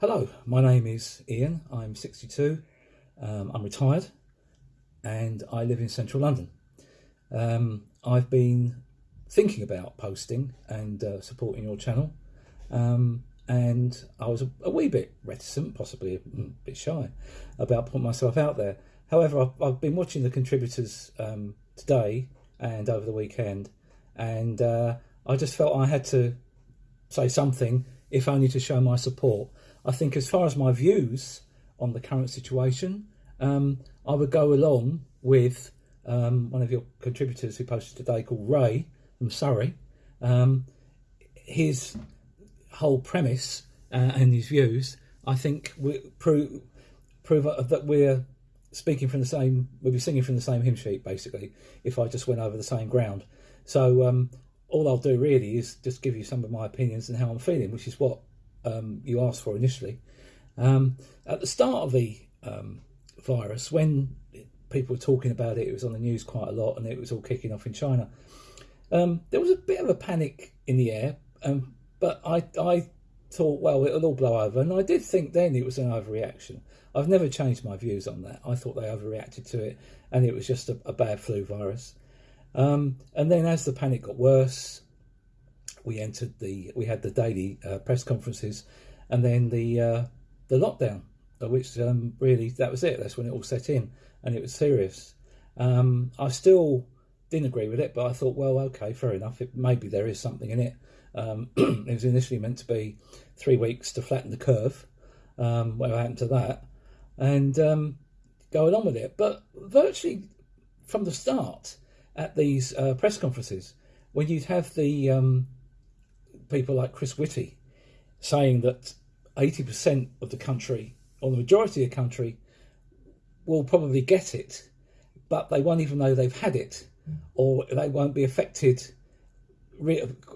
Hello, my name is Ian. I'm 62. Um, I'm retired and I live in central London. Um, I've been thinking about posting and uh, supporting your channel, um, and I was a, a, wee bit reticent, possibly a bit shy, about putting myself out there. However, I've, I've been watching the contributors um, today and over the weekend, and uh, I just felt I had to say something, if only to show my support. I think, as far as my views on the current situation, um, I would go along with um, one of your contributors who posted today called Ray from Surrey. Um, his whole premise uh, and his views, I think, prove prove that we're speaking from the same, we'll be singing from the same hymn sheet, basically, if I just went over the same ground. So um, all I'll do really is just give you some of my opinions and how I'm feeling, which is what um, you asked for initially. Um, at the start of the um, virus, when people were talking about it, it was on the news quite a lot, and it was all kicking off in China. Um, there was a bit of a panic in the air, um, but I, I thought, well, it'll all blow over, and I did think then it was an overreaction. I've never changed my views on that. I thought they overreacted to it, and it was just a, a bad flu virus. Um, and then as the panic got worse, we entered the we had the daily uh, press conferences, and then the uh, the lockdown, which um, really that was it. That's when it all set in, and it was serious. Um, I still didn't agree with it, but I thought, well, okay, fair enough. It, maybe there is something in it. Um, it was initially meant to be three weeks to flatten the curve. Um, what happened to that? And um, going on with it, but virtually from the start at these uh, press conferences, when you'd have the um, people like Chris Whitty saying that 80% of the country, or the majority of the country, will probably get it, but they won't even know they've had it, or they won't be affected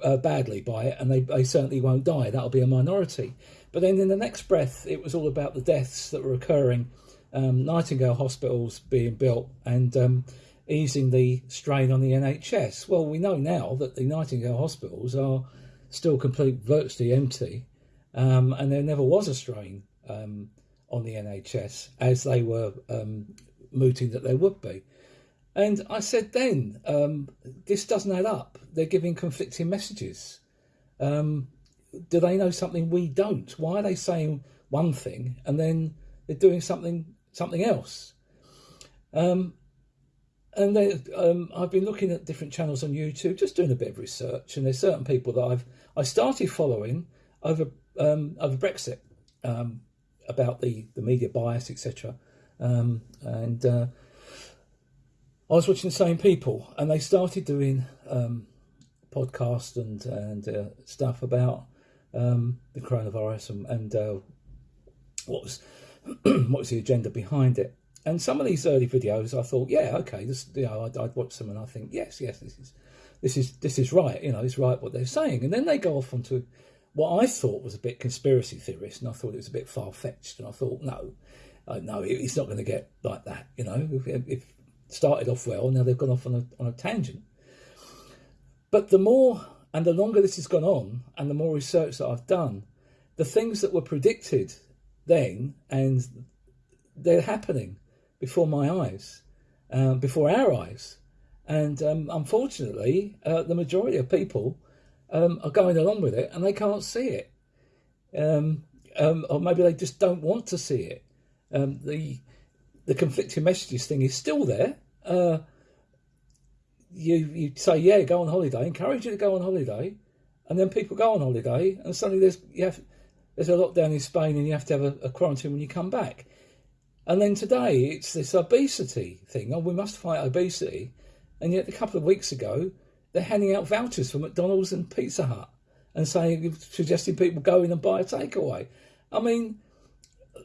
uh, badly by it, and they, they certainly won't die. That'll be a minority. But then in the next breath, it was all about the deaths that were occurring, um, Nightingale hospitals being built, and um, easing the strain on the NHS. Well, we know now that the Nightingale hospitals are still complete, virtually empty, um, and there never was a strain um, on the NHS as they were um, mooting that there would be. And I said then, um, this doesn't add up. They're giving conflicting messages. Um, do they know something we don't? Why are they saying one thing and then they're doing something something else? Um, and then um, I've been looking at different channels on YouTube, just doing a bit of research, and there's certain people that I've I started following over um, over Brexit um, about the the media bias, etc. Um, and uh, I was watching the same people, and they started doing um, podcasts and and uh, stuff about um, the coronavirus and, and uh, what was what was the agenda behind it. And some of these early videos, I thought, yeah, okay, this, you know, I'd, I'd watch them and I think, yes, yes, this is, this is, this is right. You know, it's right what they're saying. And then they go off onto what I thought was a bit conspiracy theorist, and I thought it was a bit far fetched. And I thought, no, uh, no, it's not going to get like that. You know, if, if started off well, now they've gone off on a on a tangent. But the more and the longer this has gone on, and the more research that I've done, the things that were predicted then and they're happening before my eyes, uh, before our eyes. And um, unfortunately, uh, the majority of people um, are going along with it and they can't see it. Um, um or maybe they just don't want to see it. Um, the the conflicting messages thing is still there. Uh, you you say yeah, go on holiday, encourage you to go on holiday, and then people go on holiday, and suddenly there's you have there's a lockdown in Spain, and you have to have a, a quarantine when you come back. And then today it's this obesity thing. Oh, we must fight obesity. And yet a couple of weeks ago, they're handing out vouchers for McDonald's and Pizza Hut and saying, suggesting people go in and buy a takeaway. I mean,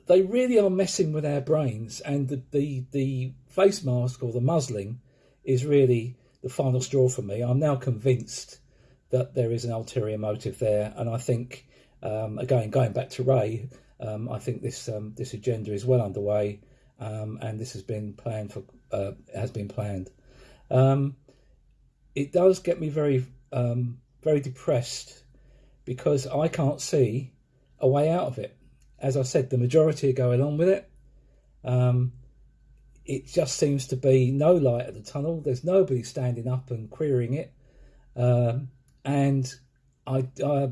they really are messing with our brains. And the, the, the face mask or the muzzling is really the final straw for me. I'm now convinced that there is an ulterior motive there. And I think, um, again, going back to Ray, um, I think this um, this agenda is well underway, um, and this has been planned for uh, has been planned. Um, it does get me very um, very depressed because I can't see a way out of it. as I said, the majority are going on with it. Um, it just seems to be no light at the tunnel. There's nobody standing up and querying it, and I, I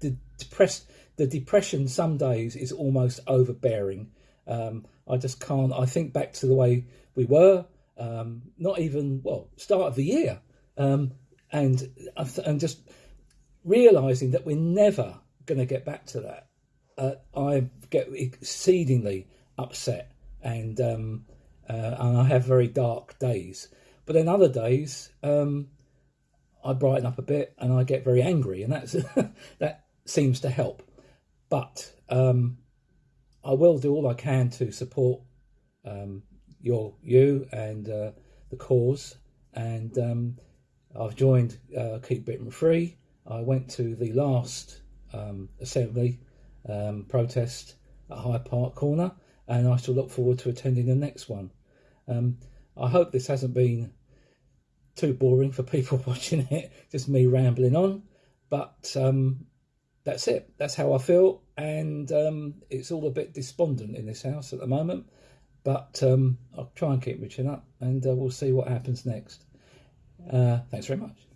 the depressed the depression some days is almost overbearing. Um, I just can't. I think back to the way we were, um, not even well, start of the year, um, and and just realizing that we're never going to get back to that. Uh, I get exceedingly upset, and um, uh, and I have very dark days. But then other days, um, I brighten up a bit, and I get very angry, and that's that seems to help. But um, I will do all I can to support um, your you and uh, the cause. And um, I've joined uh, Keep Britain Free. I went to the last um, assembly um, protest at Hyde Park Corner, and I shall look forward to attending the next one. Um, I hope this hasn't been too boring for people watching it, just me rambling on. But um, that's it. That's how I feel, and um, it's all a bit despondent in this house at the moment. But um, I'll try and keep reaching up, and uh, we'll see what happens next. Uh, thanks very much.